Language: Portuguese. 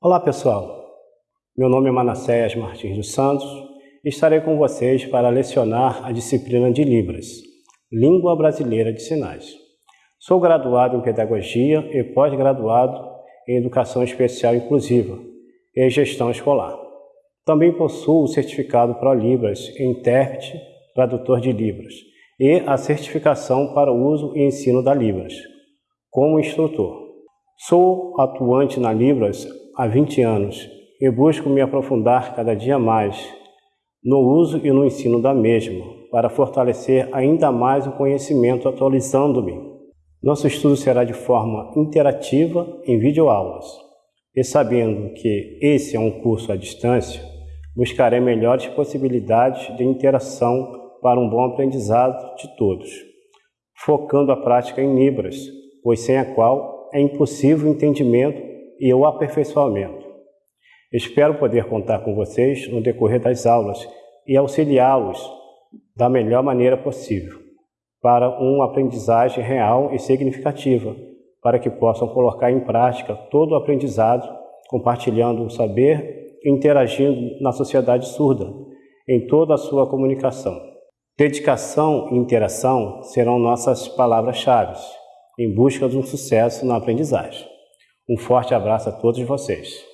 Olá pessoal, meu nome é Manassés Martins dos Santos e estarei com vocês para lecionar a disciplina de Libras, Língua Brasileira de Sinais. Sou graduado em Pedagogia e pós-graduado em Educação Especial Inclusiva e Gestão Escolar. Também possuo o certificado ProLibras em Intérprete Tradutor de Libras e a certificação para o uso e ensino da Libras, como instrutor. Sou atuante na Libras há 20 anos e busco me aprofundar cada dia mais no uso e no ensino da mesma, para fortalecer ainda mais o conhecimento atualizando-me. Nosso estudo será de forma interativa em videoaulas. E sabendo que esse é um curso à distância, buscarei melhores possibilidades de interação para um bom aprendizado de todos, focando a prática em Libras, pois sem a qual é impossível o entendimento e o aperfeiçoamento. Espero poder contar com vocês no decorrer das aulas e auxiliá-los da melhor maneira possível para uma aprendizagem real e significativa, para que possam colocar em prática todo o aprendizado, compartilhando o saber e interagindo na sociedade surda, em toda a sua comunicação. Dedicação e interação serão nossas palavras-chave em busca de um sucesso na aprendizagem. Um forte abraço a todos vocês.